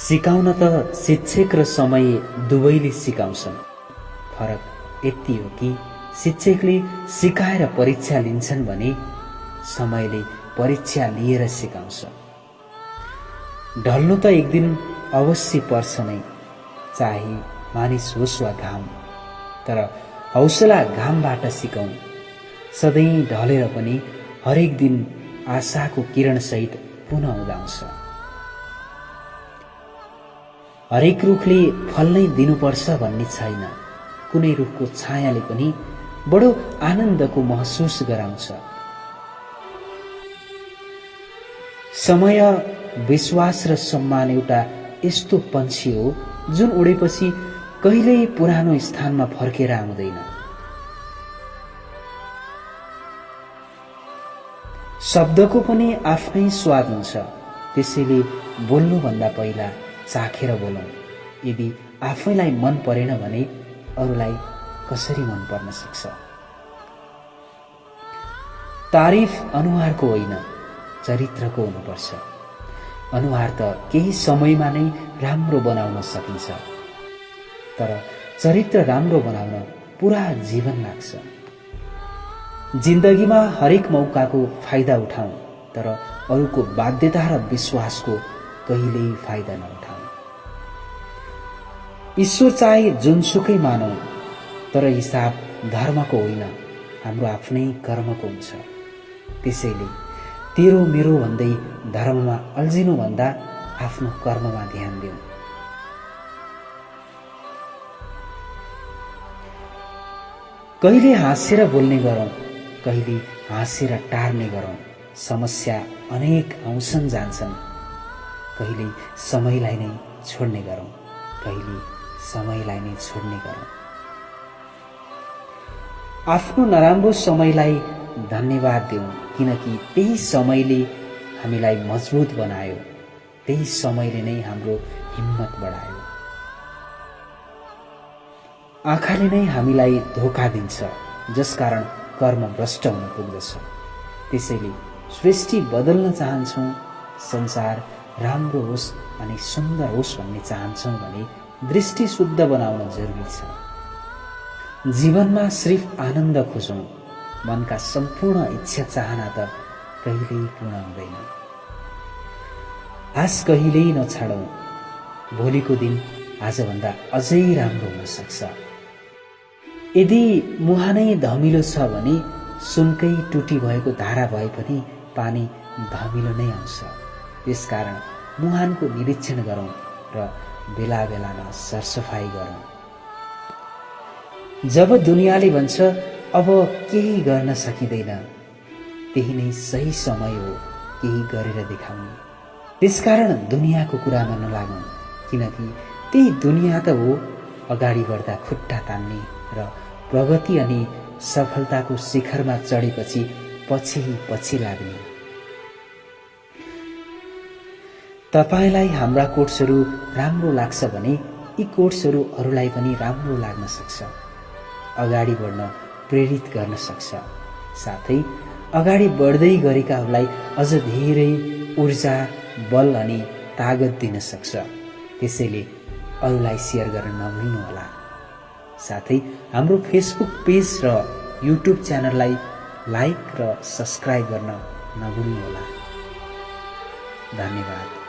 सिकाउन त शिक्षक र समय दुवैले सिकाउँछन्। फरक यति हो कि शिक्षकले सिकाएर परीक्षा लिन्छन् भने समयले परीक्षा लिएर सिकाउँछ। ढल्नु त एक दिन अवश्य पर्छ नै। चाहे मानिस होस् वा घाम तर हौसला घामबाट सिकौँ। सधैँ ढलेर पनि हरेक दिन आशाको किरणसहित पुनः उदाउँछ। हरेक रुखले फल नै दिनुपर्छ भन्ने छैन। कुनै रुखको छायाले पनि बडो आनन्दको महसुस गराउँछ। समय विश्वास र सम्मान एउटा यस्तो पन्छी हो जुन उडेपछि कहिल्यै पुरानो स्थानमा फर्केर आउँदैन। शब्दको पनि आफ्नै स्वाद हुन्छ त्यसैले बोल्नुभन्दा पहिला चाखेर बोलौँ यदि आफैलाई मन परेन भने अरूलाई कसरी मन पर्न सक्छ? तारिफ अनुहारको होइन चरित्रको हुनुपर्छ। अनुहार त केही समयमा नै राम्रो बनाउन सकिन्छ। तर चरित्र राम्रो बनाउन पुरा जीवन लाग्छ। जिन्दगीमा हरेक मौकाको फाइदा उठाउँ तर अरूको बाध्यता र विश्वासको कहिल्यै फाइदा नउठाउँ। ईश्वर चाहे जुनसुकै मानौ तर हिसाब धर्मको होइन हाम्रो आफ्नै कर्मको हुन्छ। त्यसैले तेरो मेरो भन्दै धर्ममा अल्झिनुभन्दा आफ्नो कर्ममा ध्यान दिउँ कहिले हाँसेर बोल्ने गरौँ कहिले हाँसेर टार्ने गरौँ समस्या अनेक आउँछन् जान्छन्। कहिले समयलाई नै छोड्ने गरौँ कहिले समयलाई नै छोड्ने गरौँ। आफ्नो नराम्रो समयलाई धन्यवाद दिउँ किनकि त्यही समयले हामीलाई मजबुत बनायो त्यही समयले नै हाम्रो हिम्मत बढायो। आँखाले नै हामीलाई धोका दिन्छ जसकारण कर्म भ्रष्ट हुन पुग्दछ। त्यसैले सृष्टि बदल्न चाहन्छौँ संसार राम्रो होस् अनि सुन्दर होस् भन्ने चाहन्छौँ भने दृष्टि शुद्ध बनाउन जरुरी छ। जीवनमा सिर्फ आनन्द खोजौँ मनका सम्पूर्ण इच्छा चाहना त कहिल्यै पूर्ण हुँदैन। आश कहिल्यै नछाडौँ भोलिको दिन आजभन्दा अझै राम्रो हुन सक्छ। यदि मुहानै धमिलो छ भने सुनकै टुटी भएको धारा भए पनि पानी धमिलो नै आउँछ। त्यसकारण मुहानको निरीक्षण गरौँ र बेला बेलामा सरसफाइ गरौँ। जब दुनियाँले भन्छ अब केही गर्न सकिँदैन त्यही नै सही समय हो केही गरेर देखाउने। त्यसकारण दुनियाँको कुरामा नलागौँ किनकि त्यही दुनियाँ त हो अगाडि बढ्दा खुट्टा तान्ने र प्रगति अनि सफलताको शिखरमा चढेपछि पछि पछि लाग्ने। तपाईँलाई हाम्रा कोर्सहरू राम्रो लाग्छ भने यी कोर्सहरू अरूलाई पनि राम्रो लाग्न सक्छ। अगाडि बढ्न प्रेरित गर्न सक्छ। साथै अगाडि बढ्दै गरेकाहरूलाई अझ धेरै ऊर्जा बल अनि तागत दिन सक्छ। त्यसैले अरूलाई सेयर गर्न नभुल्नुहोला। साथै हाम्रो फेसबुक पेज र युट्युब च्यानललाई लाइक र सब्सक्राइब गर्न नभुल्नुहोला। धन्यवाद।